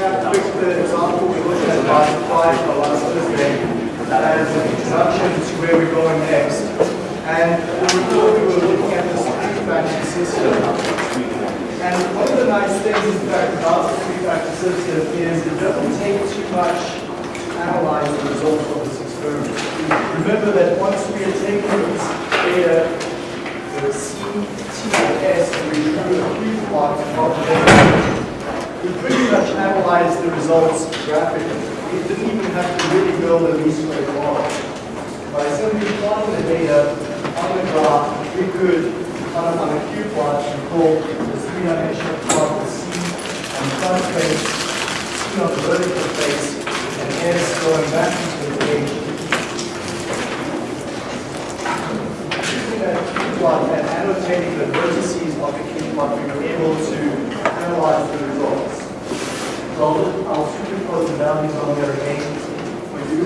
recap quick the example we looked at last Friday last Thursday as an introduction to where we're going next. And before we were looking at the three-factor system. And one of the nice things, in fact, about the three-factor system is it doesn't take too much to analyze the results of this experiment. Remember that once we are taking this data, the C, T, and S, and we do a three plot of the data, we pretty much analyzed the results graphically. We didn't even have to really build a least square model. By simply plotting the data on the graph, we could, on a, on a cube plot, we call the three-dimensional plot the C on the front face, C on the vertical face, and S going back into the page. That plot and annotating the vertices of the cube plot, we were able to analyze the results. So I'll, superimpose the values on there again for you.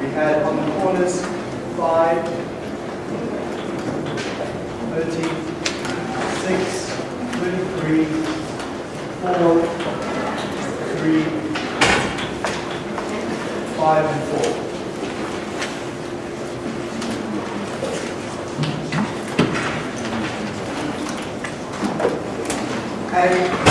We had on the corners 5, 30, 6, 33, 4, 3, 5, and 4. And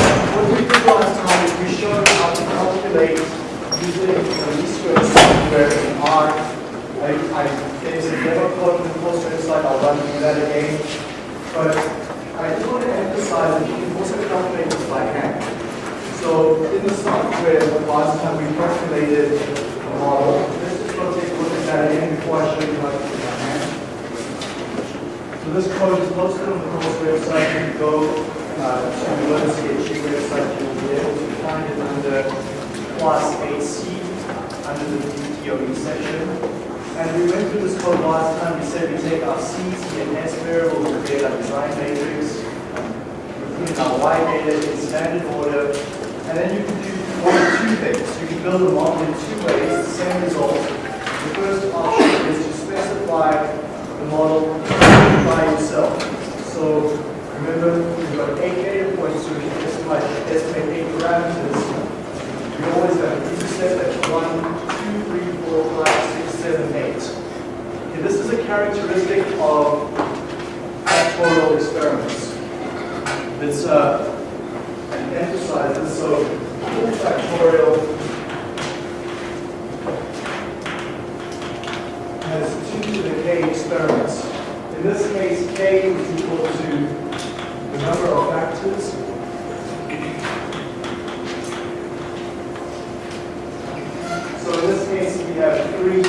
So in this case, we have three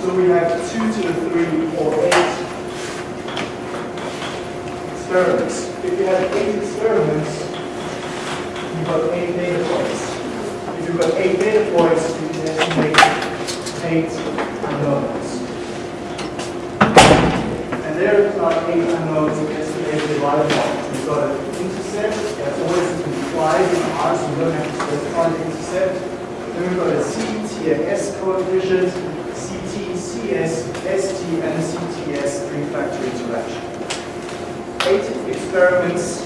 So we have 2 to the 3 or 8 experiments. If you have 8 Then we've got a C, T, and S coefficient, CT, CS, ST, and CTS three-factor interaction. Eight experiments,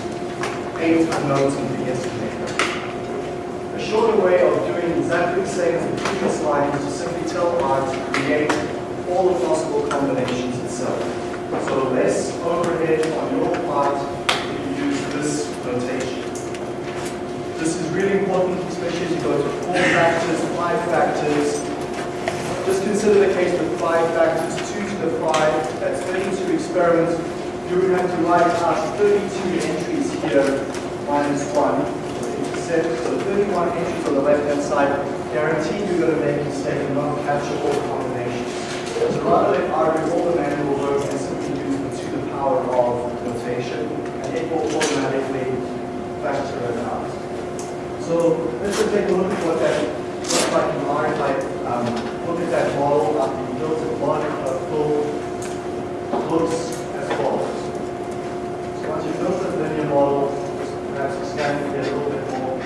eight unknowns in the estimator. A shorter way of doing exactly the same as the previous slide is to simply tell R to create all the possible combinations itself. So less overhead on your part if you use this notation. This is really important, especially as you go to four factors, five factors. Just consider the case with five factors, two to the five, that's 32 experiments. You would have to write out 32 entries here, minus one. So 31 entries on the left-hand side, guaranteed you're going to make a mistake and not capture all combinations. So rather than argue all the manual work and simply use the to the power of notation, and it will automatically factor it out. So let's just take a look at what that looks like in R. I um, look at that model after you built it, one uh, full looks as follows. So once you've built a linear model, perhaps expand it a little bit more.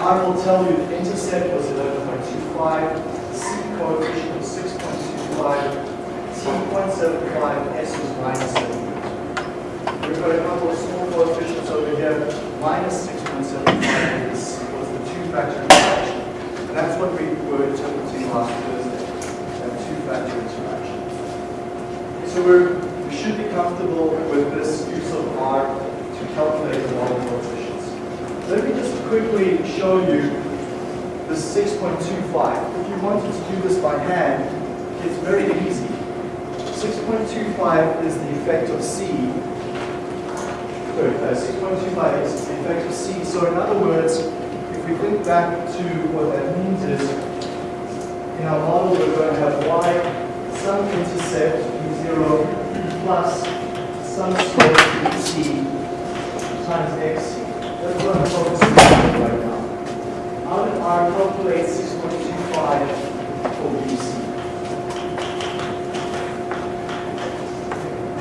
R will tell you the intercept was 11.25, the C coefficient was 6.25, T 0.75, S was minus 7. We've got a couple of small coefficients over here. Minus 6.75 is, was the two-factor interaction. And that's what we were interpreting last Thursday, that two-factor interaction. So we're, we should be comfortable with this use of R to calculate the model coefficients. Let me just quickly show you the 6.25. If you wanted to do this by hand, it's very easy. 6.25 is the effect of C. Sorry, uh, 6.25 is the effect of C. So in other words, if we think back to what that means is, in our model we're going to have y, some intercept v0 plus some slope c times xc. That's what I'm focusing on right now. How did R calculate 6.25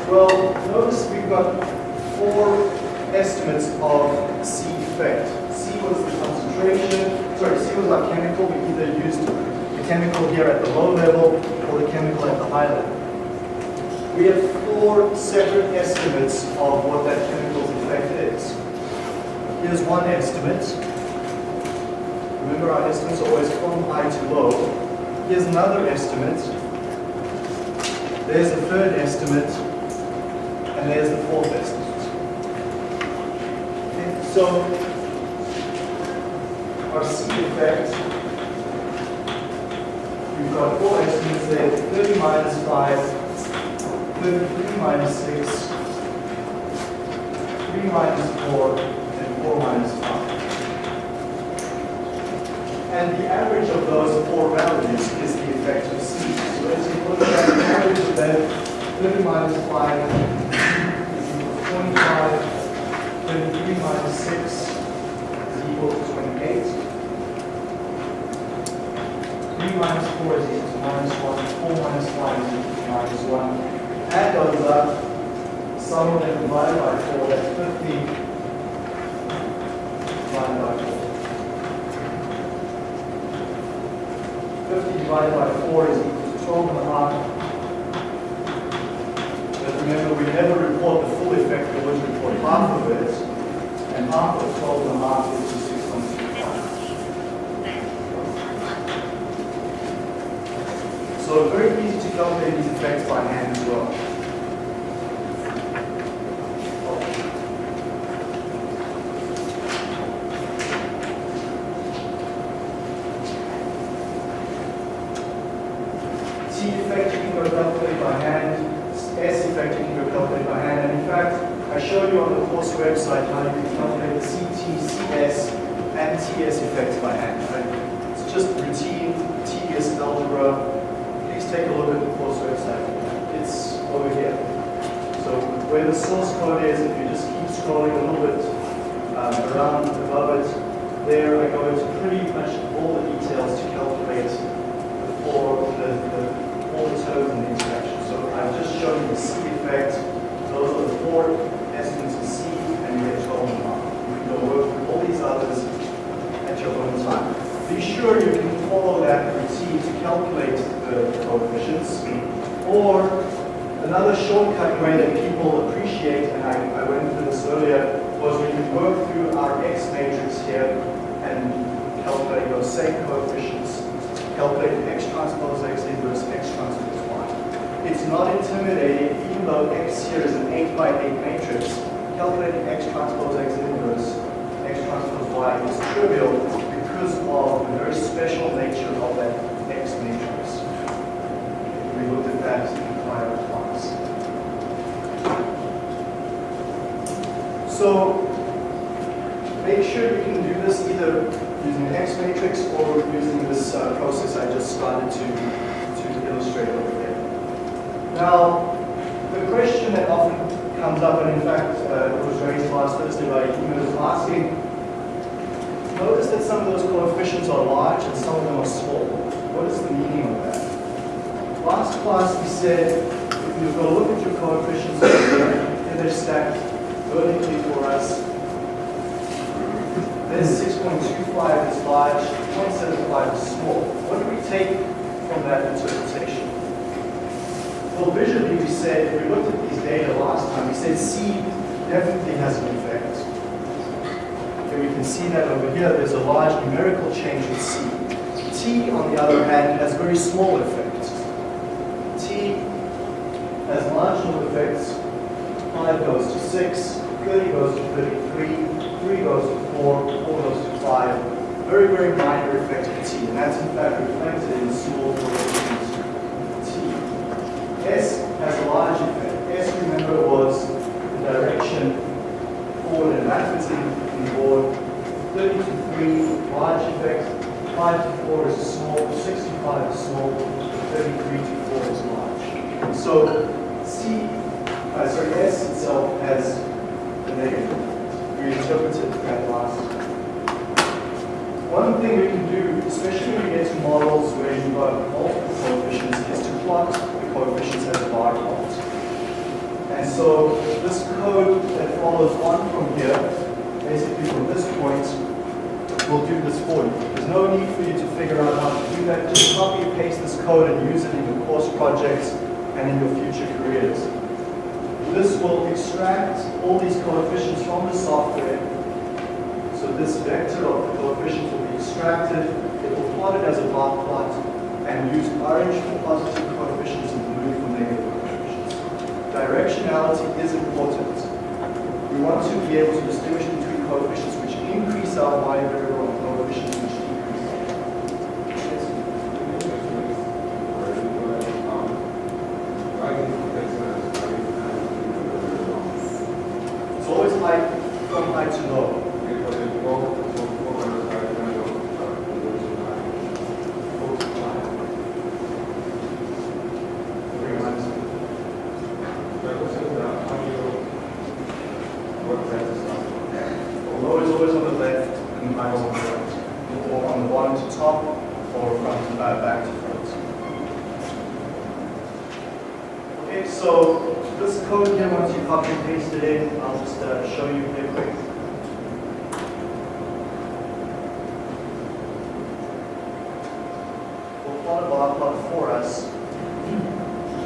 Well, notice we've got four estimates of C effect. C was the concentration, sorry, C was our chemical. We either used the chemical here at the low level or the chemical at the high level. We have four separate estimates of what that chemical's effect is. Here's one estimate. Remember our estimates are always from high to low. Here's another estimate. There's a third estimate. And there's the fourth estimate. Okay, So our C effect, we've got four estimates there, 30 minus 5, 33 minus 6, 3 minus 4, 4 minus 5. And the average of those four values is the effect of C. So as you look at the average of that, 30 minus 5 is equal to 25, 33 minus 6 is equal to 28. 3 minus 4 is equal to minus 1, 4 minus 5 is equal to minus 1. Add those up, sum of them divided by 4, that's 50 divided by 4. 50 divided by 4 is equal to 12 and a half. But remember, we never report the full effect, we always report half of it. And half of 12 and a half is the 6.25. So very easy to calculate these effects by hand as well. Some of those coefficients are large and some of them are small. What is the meaning of that? Last class we said, if you go look at your coefficients here, they're stacked vertically for us, then 6.25 is large, 0.75 is small. What do we take from that interpretation? Well, visually we said, if we looked at these data last time, we said C has an effect. Okay, we can see that over here, there's a large numerical change in C. T, on the other hand, has very small effects. T has marginal effects. 5 goes to 6, 30 goes to 33, 3 goes to 4, 4 goes to 5. Very, very minor effect of T, and that's in fact reflected in small coefficients T. S has a large effect. S, remember, was the direction forward and backwards in, in the board. 30 to 3, large effect. 5 to 4 is small, 65 is small, 33 to 4 is large. So C, uh, sorry, S itself has the negative. We interpreted that last. One thing we can do, especially when we get to models where you've got multiple coefficients, is to plot the coefficients as a bar plot. And so this code that follows on from here, basically from this point, will do this for you. There's no need for you to figure out how to do that. Just copy and paste this code and use it in your course projects and in your future careers. This will extract all these coefficients from the software. So this vector of the coefficients will be extracted. It will plot it as a bar plot and use orange for positive coefficients and blue for negative coefficients. Directionality is important. We want to be able to distinguish between coefficients which increase our y variable and coefficients which decrease. Yes. It's always high, from high to low. Very nice. Low is always on the left and high is on the right. Or on the bottom to top, or front to back, back to front. So this code here, once you copy and paste it in, I'll just uh, show you here quick. We'll plot a bar plot for us,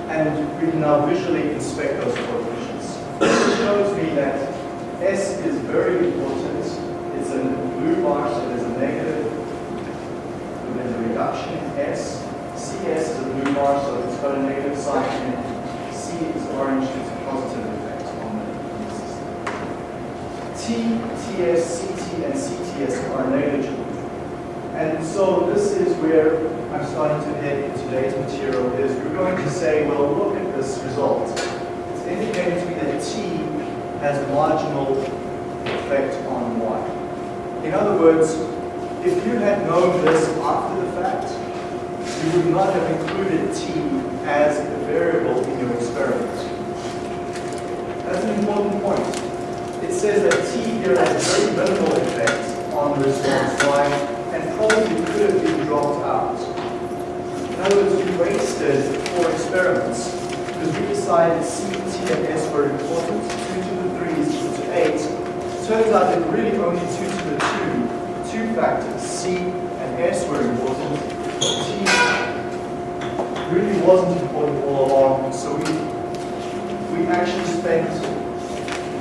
and we can now visually inspect those coefficients. This shows me that S is very important. It's a blue bar, so there's a negative, there's a reduction in S. CS is a blue bar, so it's got a negative sign in it. Is orange, it's a positive effect on the system. T, TS, CT, and CTS are negligible. And so this is where I'm starting to head in today's material is we're going to say, well, look at this result. It's indicating to me that T has a marginal effect on Y. In other words, if you had known this after the fact, you would not have included T as a variable in your experiment. Important point. It says that T here has a very minimal effect on the response Y and probably could have been dropped out. In other words, we wasted four experiments because we decided C, T, and S were important. 2 to the 3 is equal to 8. Turns out that really only 2 to the 2, two factors, C and S were important. T really wasn't important all along, so we, we actually spent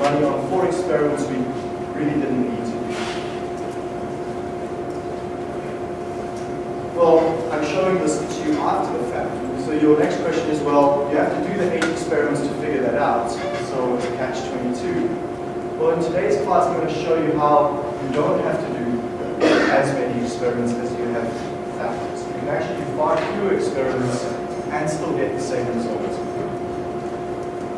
money on four experiments we really didn't need to. Well, I'm showing this to you after the fact. So your next question is, well, you have to do the eight experiments to figure that out. So it's a catch-22. Well, in today's class, I'm going to show you how you don't have to do as many experiments as you have factors. You can actually do far fewer experiments and still get the same result.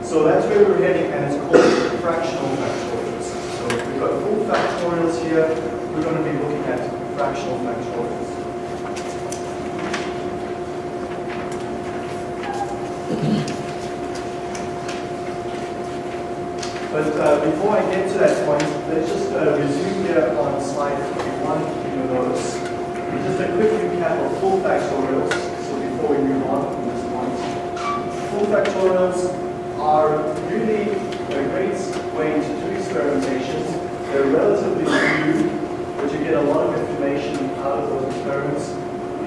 So that's where we're heading, and it's called fractional factorials. So if we've got full factorials here. We're going to be looking at fractional factorials. But uh, before I get to that point, let's just uh, resume here on slide 51 in your notes. Just a quick recap of full factorials, so before we move on from this point. Full factorials are really a great way to do experimentations. They're relatively few, but you get a lot of information out of those experiments.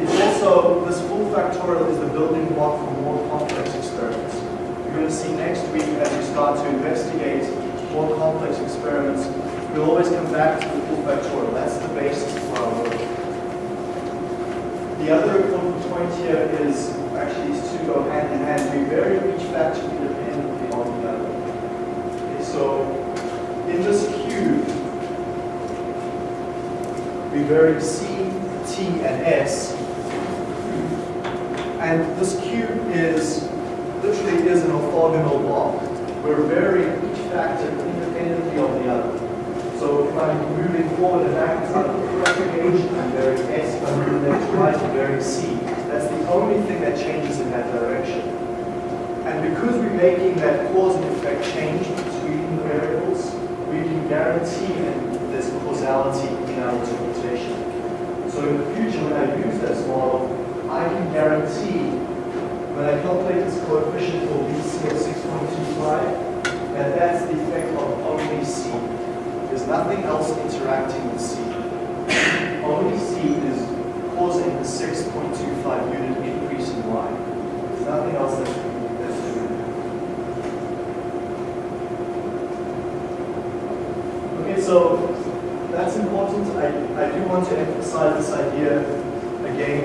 It's also, this full factorial is the building block for more complex experiments. You're going to see next week as we start to investigate more complex experiments, we'll always come back to the full factorial. That's the basis for our work. The other important point here is actually these two go hand in hand. We vary each factor independently on the other. Okay, so in this cube, we vary C, T, and S. And this cube is literally is an orthogonal block. We're varying each factor independently of the other. So if I'm moving forward and back inside of the gauge, I'm varying S. If I'm moving left to right, I'm varying C. That's the only thing that changes in that direction. And because we're making that cause and effect change between the variables, we can guarantee this causality in our interpretation. So in the future, when I use this model, I can guarantee when I calculate this coefficient for BC of 6.25, that that's the effect of only C. There's nothing else interacting with C. Only C is causing the 6.25 unit increase in Y. There's nothing else that's, doing that. Okay, so that's important. I, I do want to emphasize this idea again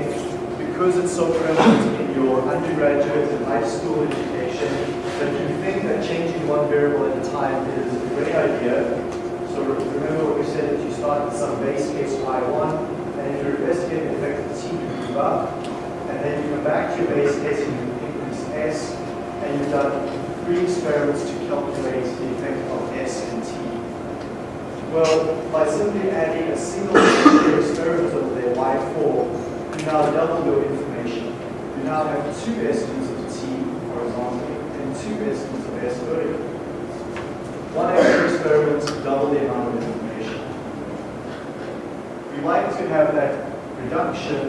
because it's so prevalent your undergraduate and high school education that you think that changing one variable at a time is a great idea. So remember what we said that you start with some base case y1 and if you're investigating the effect of t, you move up and then you come back to your base case and you increase s and you've done three experiments to calculate the effect of s and t. Well, by simply adding a single experiment over there, y4, you now double your information. You now have two estimates of t horizontally and two estimates of s vertically. One extra experiment double the amount of information. We like to have that reduction,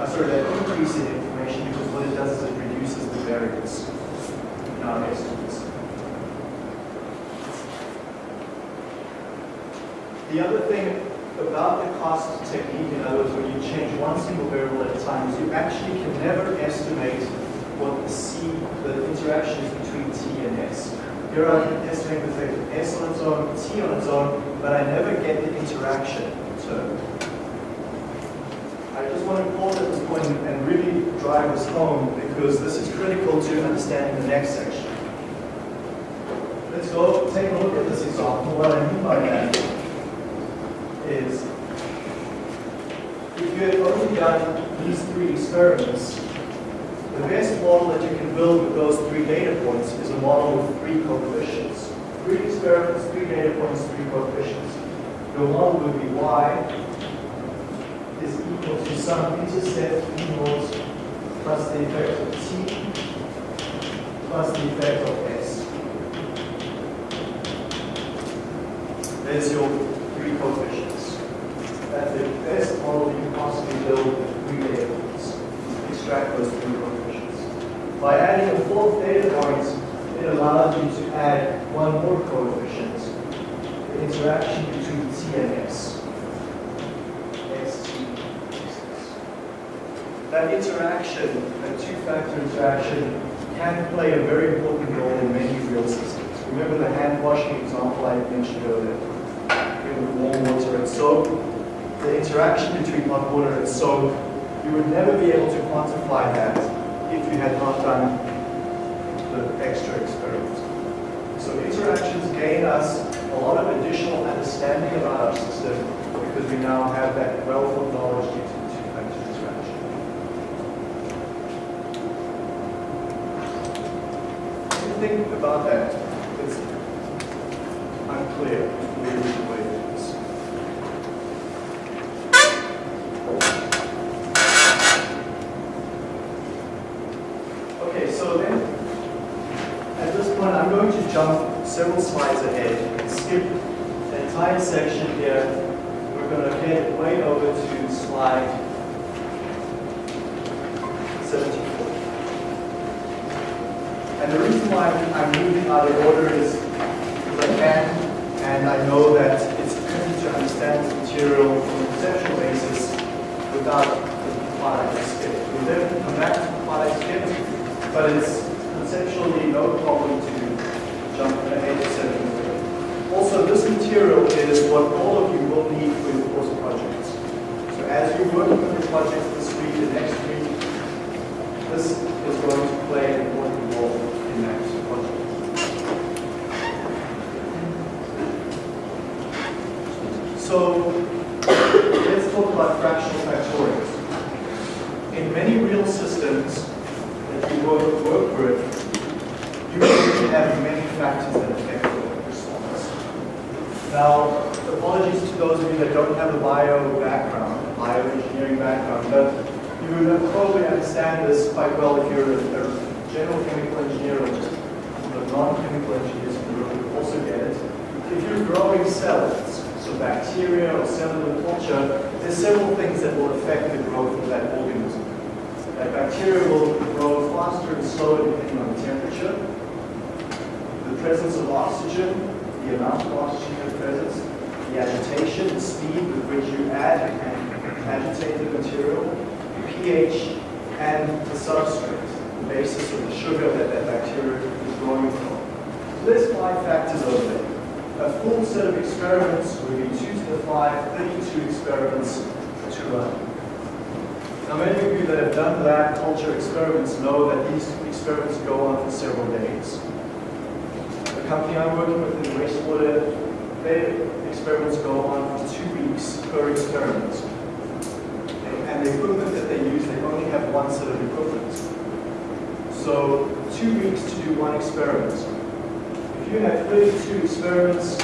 uh, sorry, that increase in information because what it does is it reduces the variance in our estimates. The other thing about the cost technique, in other words, when you change one single variable at a time, is you actually can never estimate what the C, the interaction is between T and S. Here I can estimate the effect of S on its own, T on its own, but I never get the interaction term. I just want to pause at this point and really drive this home because this is critical to understanding the next section. Let's go take a look at this example. What I mean by that is if you had only done these three experiments, the best model that you can build with those three data points is a model with three coefficients. Three experiments, three data points, three coefficients. Your model would be y is equal to some intercept naught plus the effect of t plus the effect of s. There's your three coefficients. That's the best model you can possibly build with three data points. Extract those three coefficients. By adding a fourth data point, it allows you to add one more coefficient, the interaction between T and S. That interaction, that two-factor interaction, can play a very important role in many real systems. Remember the hand washing example I mentioned earlier? With warm water and soap, the interaction between hot water and soap, you would never be able to quantify that if you had not done the extra experience. So interactions gain us a lot of additional understanding about our system because we now have that wealth of knowledge due to the two-factor interaction. Think about that? without escape. We a maximum quadratic escape, but it's conceptually no problem to jump from A to 7. Also, this material is what all of you will need for your course projects. So as you work on your projects this week, the next week, this is going to and slower depending on the temperature, the presence of oxygen, the amount of oxygen in the presence, the agitation, the speed with which you add and agitate the material, the pH, and the substrate, the basis of the sugar that that bacteria is growing from. There's five factors over there. A full set of experiments would be 2 to the 5, 32 experiments to run. Now many of you that have done lab culture experiments know that these experiments go on for several days. The company I'm working with in wastewater, their experiments go on for two weeks per experiment. And the equipment that they use, they only have one set of equipment. So two weeks to do one experiment. If you have 32 experiments,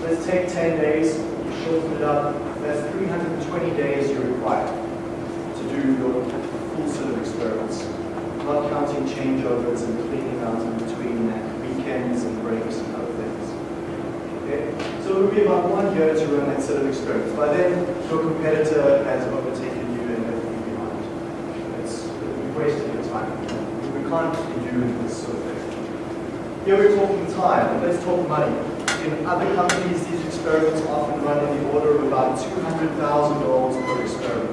let's take 10 days, you shorten it up, that's 320 days you require do your full set of experiments. Not counting changeovers and cleaning out in between weekends and breaks and other things. Okay? So it would be about one year to run that set of experiments. By then, your competitor has overtaken you and left you behind. It's you've wasted your time. We can't be doing this sort of thing. Here we're talking time, let's talk money. In other companies, these experiments often run in the order of about $200,000 per experiment.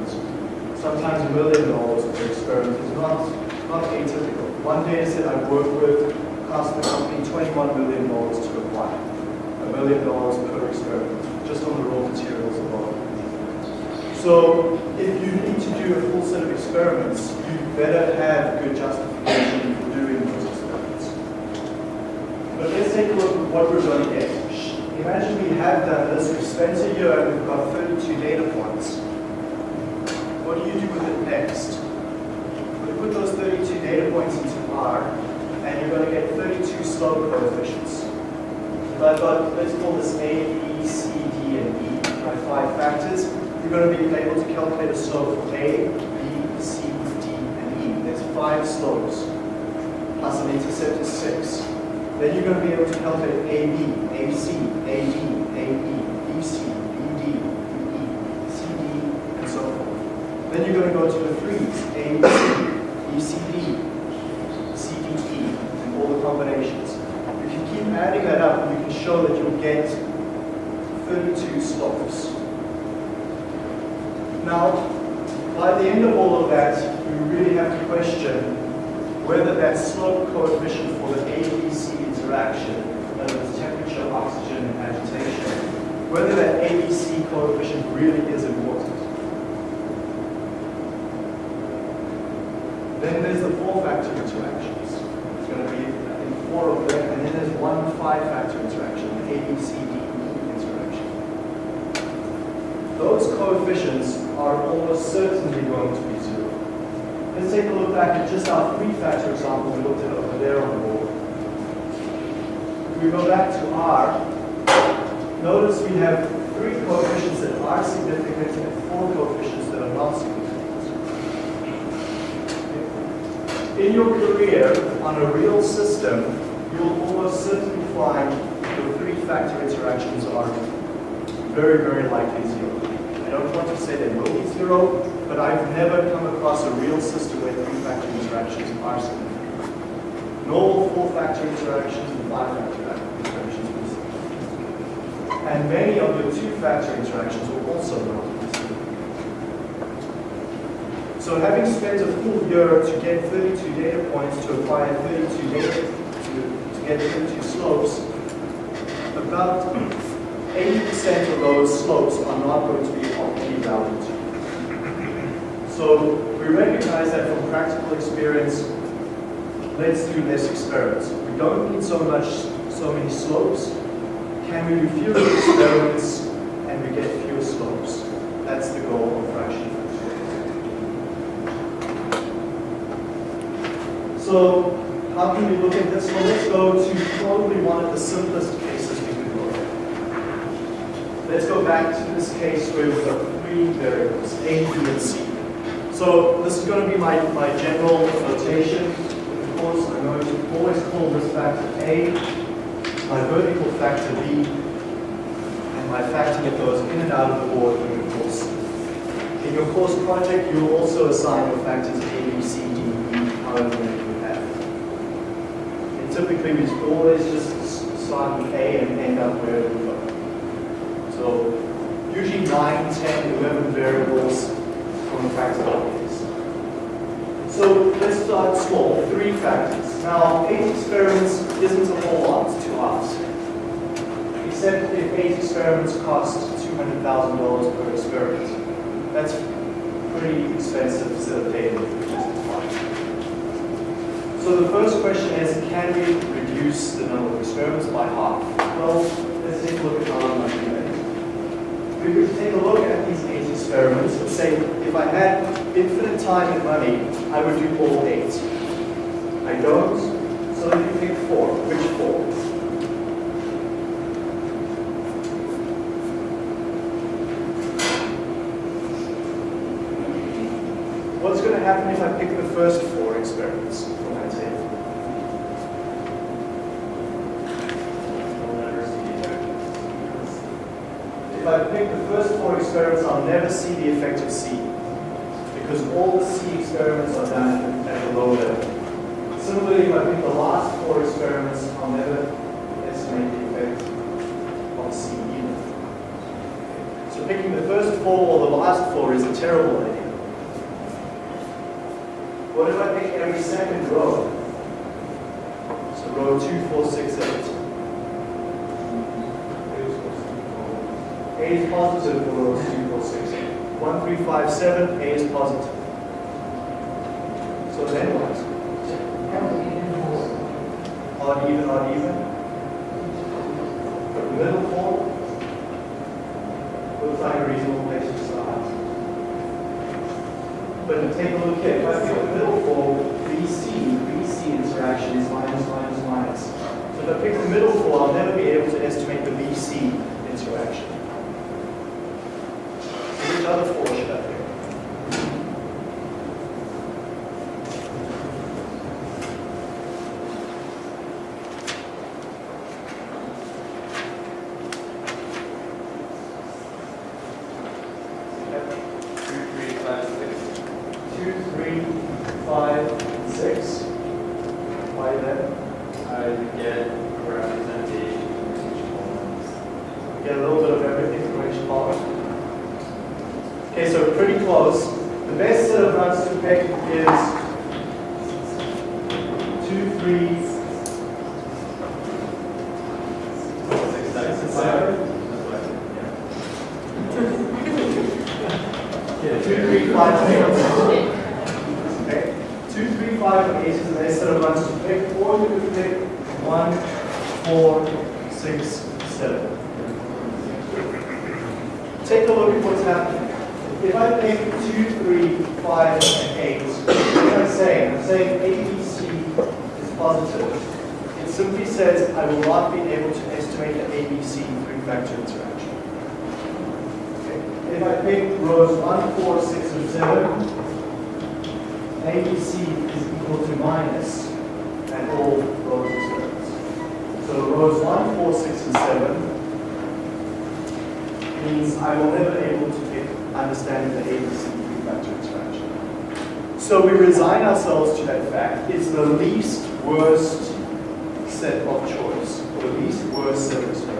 Sometimes a million dollars per experiment is not, not atypical. One data set I've worked with cost the company $21 million to acquire. A million dollars per experiment, just on the raw materials alone. So if you need to do a full set of experiments, you better have good justification for doing those experiments. But let's take a look at what we're going to get. Imagine we have done this, we've spent a year and we've got 32 data points. What do you do with it next? We put those 32 data points into R, and you're going to get 32 slope coefficients. So I've got, let's call this A, B, C, D, and E, my five factors. You're going to be able to calculate a slope for A, B, C, D, and E. There's five slopes, plus an intercept is six. Then you're going to be able to calculate AB, AC, AD, AE, BC, BD, BE, CD, and so forth. Then you're going to go to the threes, ABC, BCD, CDE, and all the combinations. You can keep adding that up and you can show that you'll get 32 slopes. Now, by the end of all of that, you really have to question whether that slope coefficient for the ABC interaction, that is temperature, oxygen, and agitation, whether that ABC coefficient really is important. Then there's the four-factor interactions. It's going to be, I think, four of them, and then there's one five-factor interaction, the ABCDE interaction. Those coefficients are almost certainly going to be zero. Let's take a look back at just our three-factor example we looked at over there on the board. If we go back to R, notice we have three coefficients that are significant and four coefficients that are not significant. In your career, on a real system, you'll almost certainly find your three-factor interactions are very, very likely zero. I don't want to say they will be zero, but I've never come across a real system where three-factor interactions are significant. Normal four-factor interactions and five-factor interactions. And many of your two-factor interactions will also not. So having spent a full year to get 32 data points to acquire 32 data, to, to get 32 slopes, about 80% of those slopes are not going to be of any value to you. So we recognize that from practical experience, let's do less experiments. We don't need so much, so many slopes. Can we do fewer experiments and we get fewer slopes? That's the goal of fraction So how can we look at this? Well, let's go to probably one of the simplest cases we can look at. Let's go back to this case where we've got three variables, A, B, and C. So this is going to be my, my general notation. Of course, I'm going to always call this factor A, my vertical factor B, and my factor that goes in and out of the board in your course. In your course project, you'll also assign your factors A, B, C, D, E, however many you have. And typically, we always just start with A and end up where we go. So usually 9, 10, 11 variables from practical case. So let's start small, three factors. Now, eight experiments isn't a whole lot to ask, except if eight experiments cost $200,000 per experiment. That's pretty expensive set of data, which is fine. So the first question is, can we reduce the number of experiments by half? Well, let's take a look at how going to we could take a look at these eight experiments and say, if I had infinite time and money, I would do all eight. I don't, so let me pick four. Which four? What's going to happen if I pick the first four experiments from that table? If I pick the first four experiments, I'll never see the effect of C, because all the C experiments are done at the low level. Similarly, if I pick the last four experiments, I'll never estimate the effect of C either. So picking the first four or the last four is a terrible. What if I pick every second row? So row two, four, six, eight. A is positive for rows 2, 4, 6. 1, 3, 5, 7, A is positive. So then what? Odd, even, odd, even. The middle four looks like a reasonable place to start. But take a look here. If I pick the middle four, BC, BC interaction is minus, minus, minus. So if I pick the middle four, I'll never be able to estimate the BC interaction which other four should I pick? Two, three, five, six. Two, three, five, and six. Why then? I get a representation of each column. We get a little bit of everything from each column. Okay, so pretty close. The best set of runs to pick is two, three, Six, six, and seven. seven. That's Yeah, two, three, five, six. Okay, two, three, five, and eight is the best set of runs to pick, or you could pick one, four, six, seven. Take a look at what's happening. If I pick two, three, five, and eight, what am I saying? I'm saying ABC is positive. It simply says I will not be able to estimate the ABC three-factor interaction. Okay. If I pick rows 1, 4, 6, and 7, ABC is equal to and all rows experiments. So rows 1, 4, 6, and 7 means I will never be able to pick understanding the ABC three-factor interaction. So we resign ourselves to that fact. It's the least worst set of choice, or the least worst set of experiments.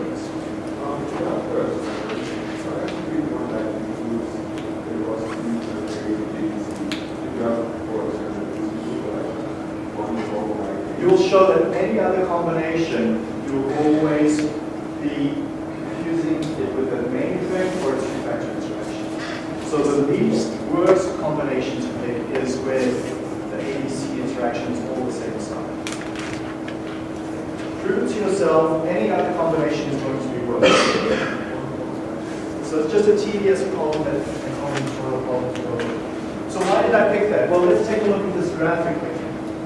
You'll show that any other combination, you'll always be confusing it with a main effect or a two-factor interaction. So the least worst combination to pick is where the ABC interaction is all the same sign. Prove it to yourself, any other combination is going to be worse. So it's just a tedious problem that and combinatorial problem to go through. So why did I pick that? Well, let's take a look at this graphically.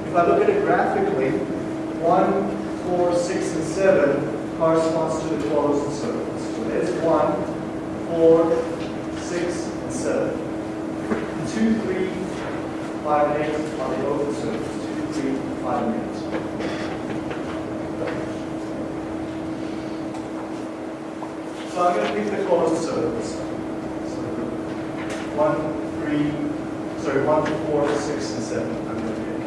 If I look at it graphically, 1, 4, 6, and 7 corresponds to the closed circles. So there's 1, 4, 6, and 7. 2, 3, 5, and 8 are the open circles. 2, 3, 5, and 8. So I'm going to pick the closed circles. So 1, 3, sorry, 1, 4, 6, and 7. I'm going to pick.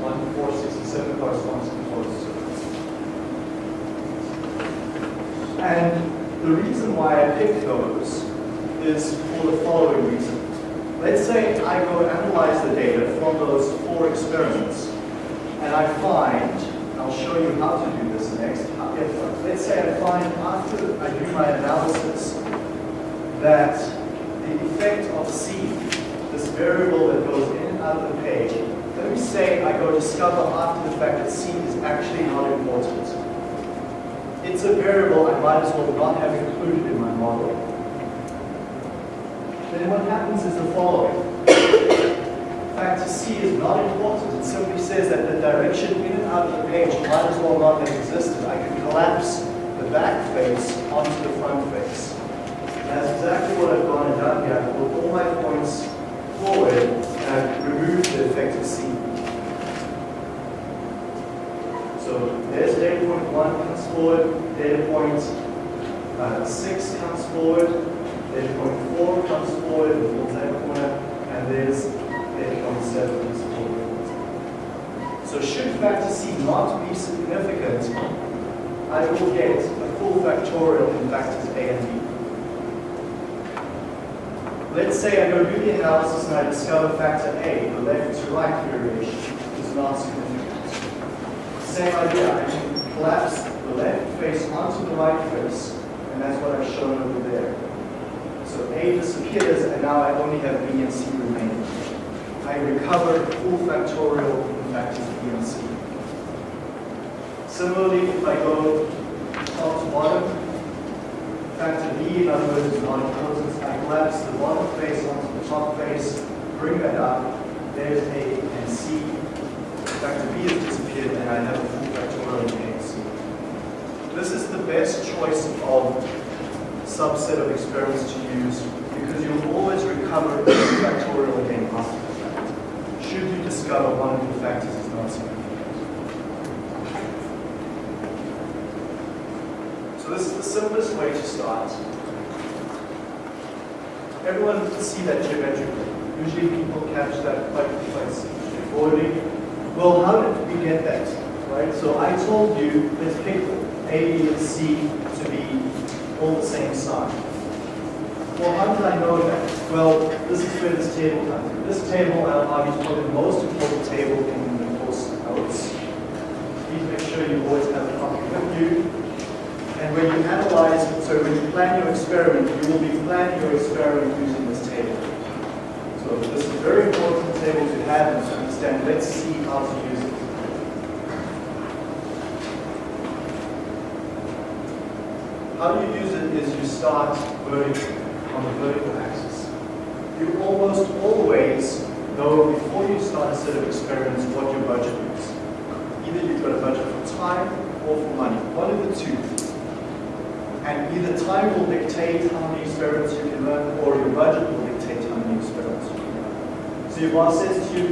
1, 4, 6, and 7 corresponds to the closed circles. And the reason why I picked those is for the following reason. Let's say I go analyze the data from those four experiments, and I find, I'll show you how to do this next, if, let's say I find after I do my analysis that the effect of C, this variable that goes in and out of the page, let me say I go discover after the fact that C is actually not important. It's a variable I might as well not have included in my model. Then what happens is the following. Factor C is not important. It simply says that the direction in and out of the page might as well not have existed. I can collapse the back face onto the front face. And that's exactly what I've gone and done here. I've put all my points forward and removed the effect of C. So there's data point 1 comes forward, data point uh, 6 comes forward, data point 4 comes forward in the full-time corner, and there's data point 7 comes. So should factor C not be significant, I will get a full factorial in factors A and B. Let's say I go do the analysis and I discover factor A, the left to right variation, is not significant. Same idea, I can collapse the left face onto the right face, and that's what I've shown over there. So A disappears, and now I only have B and C remaining. I recover full factorial in factors B and C. Similarly, if I go top to bottom, factor B, in other words, is not important. I collapse the bottom face onto the top face, bring that up. There's A and C. Factor B has disappeared, and I have a full factorial in A and C. This is the best choice of subset of experiments to use because you'll always recover a factorial again after the fact. Should you discover one of the factors is not significant. So this is the simplest way to start. Everyone can see that geometrically. Usually people catch that quite, straightforwardly. Well, how did we get that? Right? So I told you, let's pick A, B, and C to be all the same sign. Well, how did I know that? Well, this is where this table comes in. This table, I'll argue, is probably the most important table in the course notes. Please make sure you always have a copy with you. And when you analyze, so when you plan your experiment, you will be planning your experiment using this table. So this is a very important table to have and to understand. Let's see how to use it. How you use it is you start vertically, on the vertical axis. You almost always know before you start a set of experiments what your budget is. Either you've got a budget for time or for money, one of the two. And either time will dictate how many experiments you can run, or your budget will dictate how many experiments you can. So your boss says to you,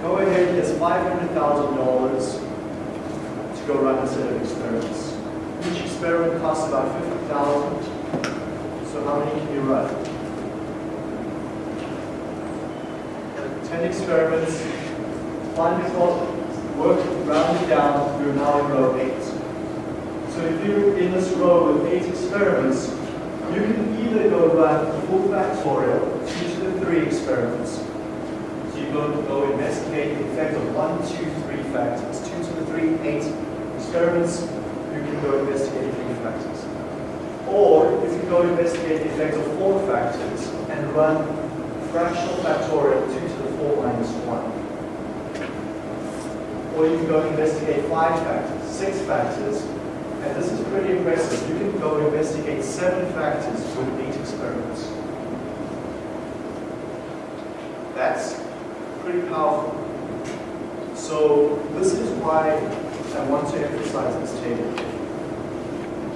go ahead, here's $500,000 to go run a set of experiments. Each experiment costs about 50000 So how many can you run? 10 experiments, find the work, round it down, you're now in row 8. So if you're in this row with 8 experiments, you can either go run full factorial, 2 to the 3 experiments. So you go, go investigate the effect of 1, 2, 3 factors, 2 to the 3, 8 experiments, you go investigate three factors. Or if you go investigate the effect of four factors and run fractional factorial 2 to the 4 minus 1. Or you can go investigate five factors, six factors, and this is pretty impressive. You can go investigate seven factors with eight experiments. That's pretty powerful. So this is why I want to emphasize this table.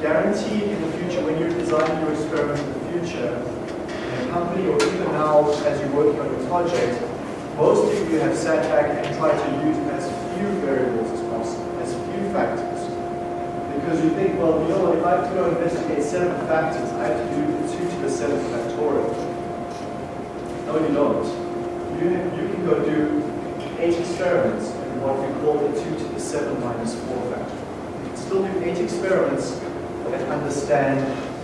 Guaranteed in the future, when you're designing your experiment in the future, in a company or even now as you're working on your project, most of you have sat back and tried to use as few variables as possible, as few factors. Because you think, well, you know if I have to go investigate seven factors, I have to do 2 to the seventh factorial. No, you don't. You, you can go do eight experiments in what we call the 2 to the 7 minus 4 factor. You can still do eight experiments and understand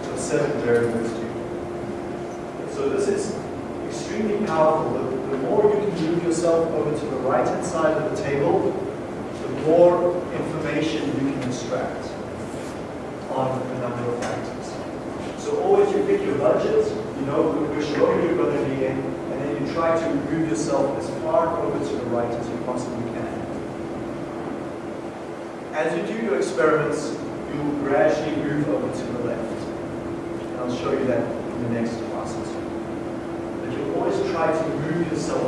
what seven variables do. So this is extremely powerful. The, the more you can move yourself over to the right-hand side of the table, the more information you can extract on a number of factors. So always you pick your budget, you know which row you're going to be in, and then you try to move yourself as far over to the right as you possibly can. As you do your experiments, you will gradually move over to the left. And I'll show you that in the next classes. But you always try to move yourself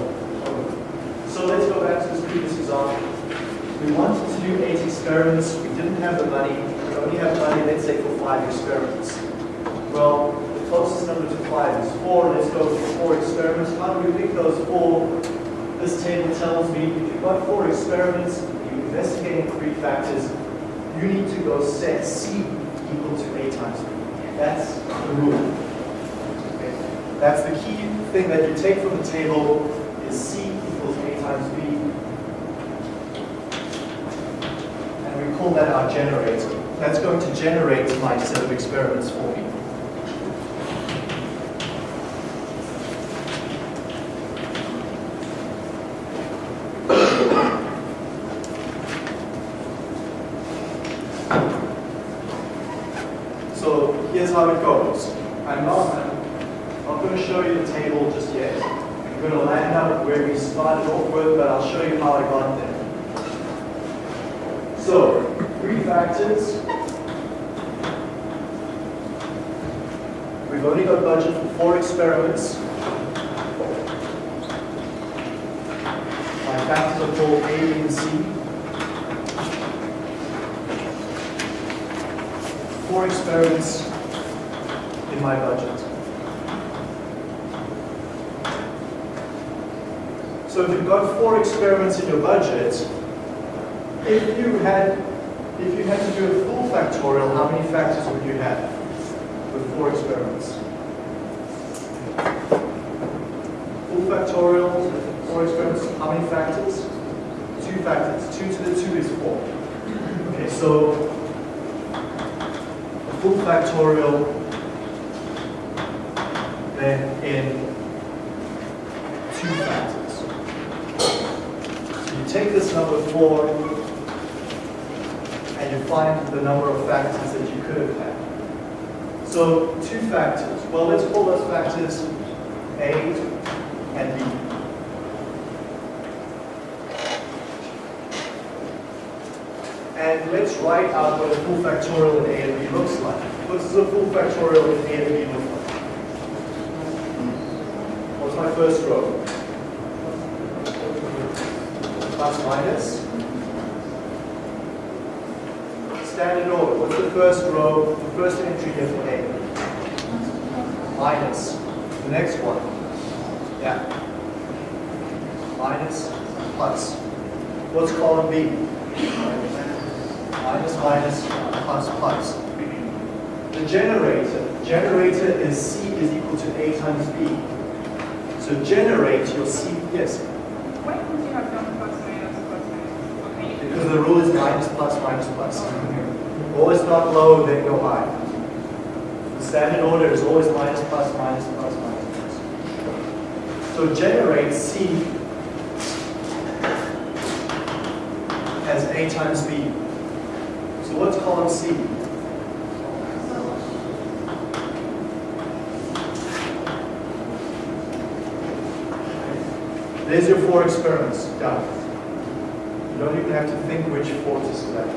over. So let's go back to this previous example. We wanted to do eight experiments. We didn't have the money. We only have money, let's say, for five experiments. Well, the closest number to five is four. Let's go for four experiments. How do we pick those four? This table tells me if you've got four experiments, you're investigating three factors, you need to go set C equal to A times B. That's the rule. Okay? That's the key thing that you take from the table is C equals A times B. And we call that our generator. That's going to generate my set of experiments for me. So here's how it goes. I'm not, I'm not going to show you the table just yet. I'm going to land up where we started off with, but I'll show you how I got there. So, three factors. We've only got budget for four experiments. My factors A, B, and C. four experiments in my budget. So if you've got four experiments in your budget, if you had if you had to do a full factorial, how many factors would you have with four experiments? Full factorial, four experiments, how many factors? Two factors. Two to the two is four. Okay, so a full factorial, then in two factors. So you take this number four, and you find the number of factors that you could have had. So two factors. Well, let's call those factors A and B. And let's write out what a full factorial in A and B looks like. What does a full factorial in A and B look like? What's my first row? Plus minus. Standard order. What's the first row, the first entry here for A? Minus. The next one. Minus, plus. What's column B? minus minus plus plus. The generator, generator is C is equal to A times B. So generate your C, yes, Why would you have done plus minus plus minus? Okay. because the rule is minus plus minus plus. Always start low, then go high. The standard order is always minus plus minus plus minus plus. So generate C has A times B. So what's column C? There's your four experiments done. You don't even have to think which four to select.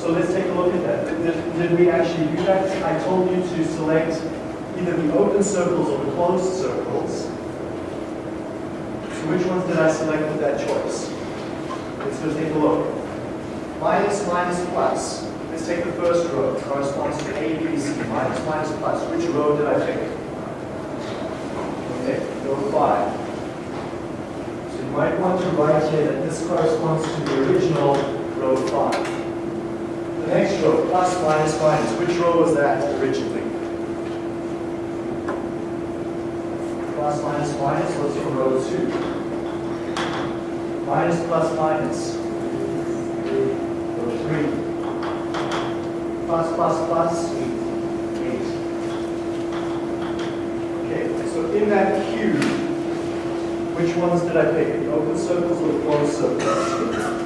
So let's take a look at that. Did, did we actually do that? I told you to select either the open circles or the closed circles. So which ones did I select with that choice? Let's go take a look. Minus, minus, plus. Let's take the first row. It corresponds to A, B, C. Minus, minus, plus. Which row did I pick? Okay, row five. So you might want to write here that this corresponds to the original row five. The next row, plus, minus, minus. Which row was that originally? Plus, minus, minus was from row two. Minus, plus, minus. Row three. Plus, plus, plus, eight. Okay, so in that cube, which ones did I pick? The open circles or the closed circles?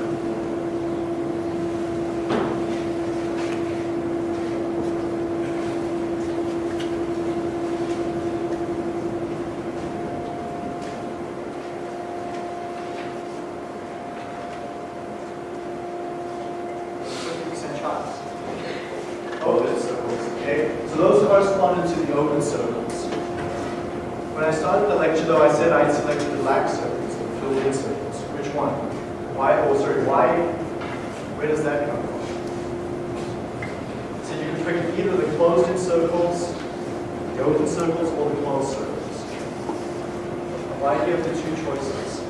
Fifty percent chance. Open circles, okay? So those corresponded to the open circles. When I started the lecture though, I said I'd selected the black circles, the filled in circles. Which one? Why, oh sorry, why, where does that come from? So you can pick either the closed in circles, the open circles, or the closed circles. Why do you have the two choices?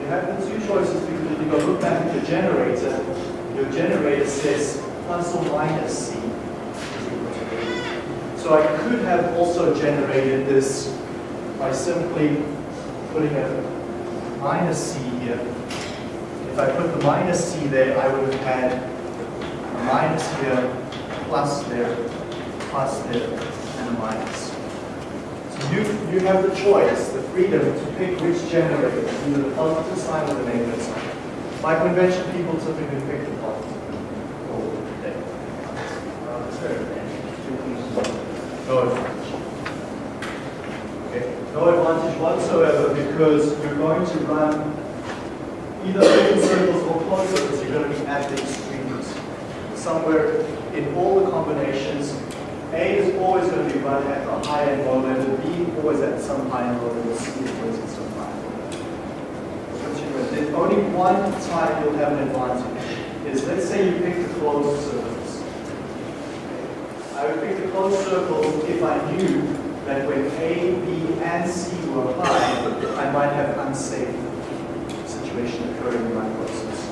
You have the two choices because if you go look back at your generator, your generator says plus or minus C. So I could have also generated this by simply putting a minus C here. If I put the minus C there, I would have had a minus here, plus there, plus there, and a minus. So you, you have the choice, the freedom to pick which generator, either the positive sign or the negative sign. By convention, people typically pick the positive. or the negative. No advantage. Okay, no advantage whatsoever because you're going to run either open circles or closed circles, you're going to be at the extremes. Somewhere in all the combinations, A is always going to be run at a high and low level, B always at some high and low level, C always at some high level. There's only one time you'll have an advantage, is let's say you pick the closed circles. I would pick the closed circles if I knew that when A, B, and C were high, I might have unsafe situation occurring in my process.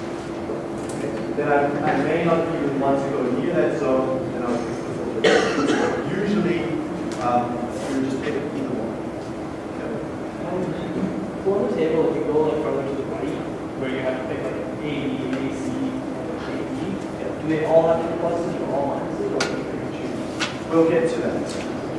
Okay, Then I, I may not even want to go near that zone, then I'll pick the filter. Usually, um, you just pick either one. For the table, if you go like further to the right, where you have to pick like A, B, A, C, and A, B, do they all have to be pluses or all minuses, or do you pick and choose? We'll get to that.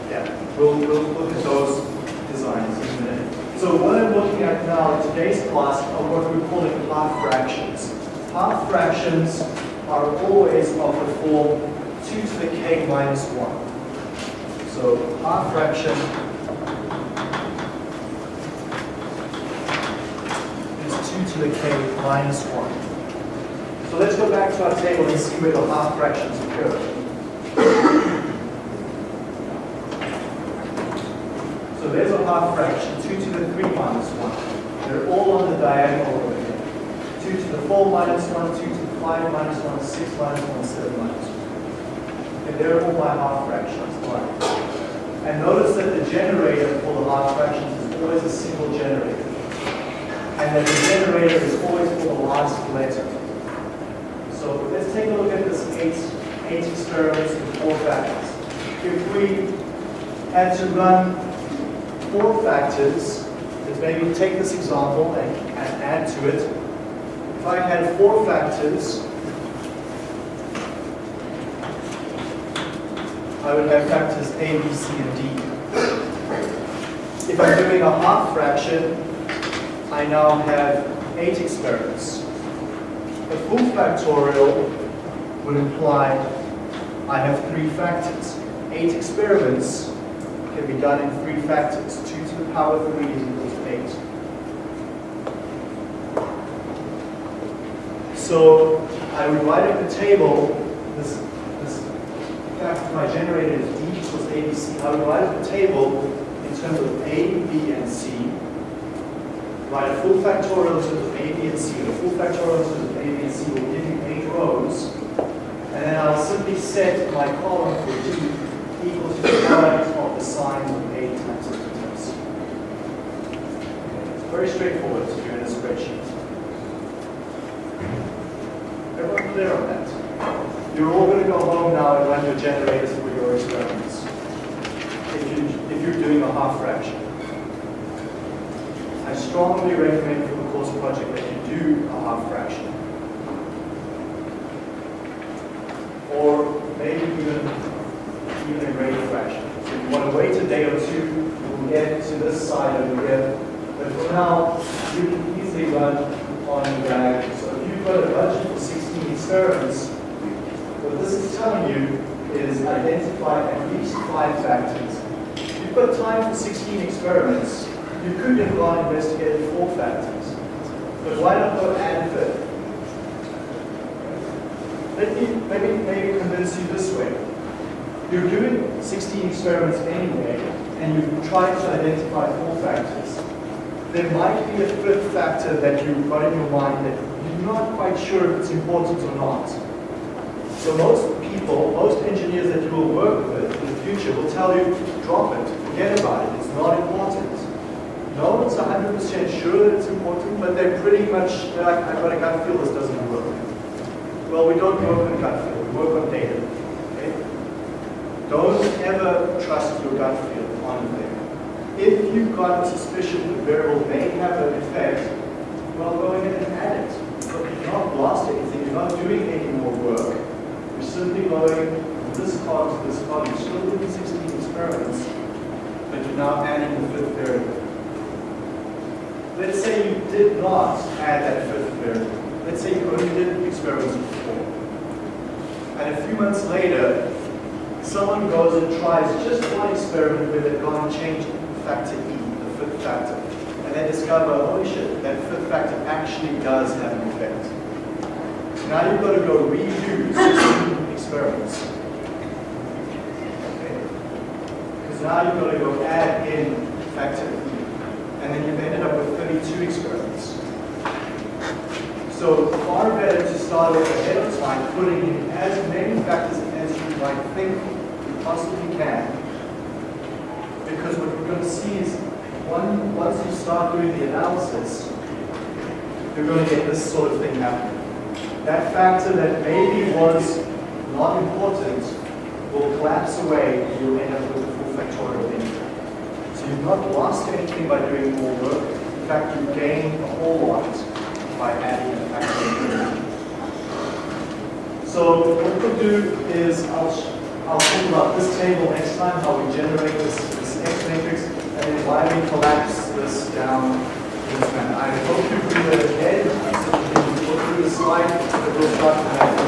Yeah, we'll, we'll look at those designs in a minute. So what I'm at now in today's class are what we're calling half fractions. Half fractions are always of the form 2 to the k minus 1. So half fraction is 2 to the k minus 1. So let's go back to our table and see where the half fractions occur. So there's a half fraction, 2 to the 3 minus 1. They're all on the diagonal over here. 2 to the 4 minus 1, 2 to the 5 minus 1, 6 minus 1, 7 minus 1. And they're all my half fractions. Right. And notice that the generator for the half fractions is always a single generator. And that the generator is always for the last letter. So let's take a look at this eight, eight experiments with four factors. If we had to run four factors, let's maybe take this example and, and add to it. If I had four factors, I would have factors A, B, C, and D. If I'm doing a half fraction, I now have eight experiments. A full factorial would imply I have three factors. Eight experiments can be done in three factors. Two to the power of three is equal to eight. So I would write up the table, this, this fact my generator is D equals ABC. I would write up the table in terms of A, B, and C. Write a full factorial in terms of A, B, and C. The full factorial in terms of A, B, and C will give you eight rows. And then I'll simply set my column for D equal to the product of the signs of A times the times. It's very straightforward to do in a spreadsheet. Everyone clear on that? You're all going to go home now and run your generators for your experiments. If, you, if you're doing a half fraction. I strongly recommend for the course project that you do a half fraction. Or maybe even, even a greater fraction. So if you want to wait a day or two, we'll get to this side over here. But for now, you can easily run on the diagram. So if you've got a budget for 16 experiments, what this is telling you is identify at least five factors. If you've got time for 16 experiments, you could have gone investigated four factors. But why not go add fifth? Let me maybe, maybe convince you this way. You're doing 16 experiments anyway, and you've tried to identify four factors. There might be a fifth factor that you've got in your mind that you're not quite sure if it's important or not. So most people, most engineers that you will work with in the future will tell you, drop it, forget about it, it's not important. No one's 100% sure that it's important, but they're pretty much, like, I've got a gut feel this doesn't work. Well, we don't work on gut feel, we work on data. Don't ever trust your gut feel on anything. If you've got a suspicion the variable may have an effect, well, go ahead and add it. But you're not lost anything, you're not doing any more work. You're simply going from this column to this column. You're still doing 16 experiments, but you're now adding the fifth variable. Let's say you did not add that fifth variable. Let's say you only did experiments four. And a few months later, someone goes and tries just one experiment where they've gone and changed factor E, the fifth factor. And they discover, holy shit, that fifth factor actually does have an effect. Now you've got to go redo 16 experiments. Okay? Because now you've got to go add in factor E. And then you've ended up with 32 experiments. So far better to start off ahead of time, putting in as many factors you think you possibly can. Because what we're going to see is one, once you start doing the analysis, you're going to get this sort of thing happening. That factor that maybe was not important will collapse away and you'll end up with a full factorial integral. So you've not lost anything by doing more work. In fact, you gain a whole lot by adding a factor. So what we'll do is I'll, I'll talk about this table next time, how we generate this, this X matrix, and then why we collapse this down this manner. I hope you do that again, so you can go through the slide, but we'll start that.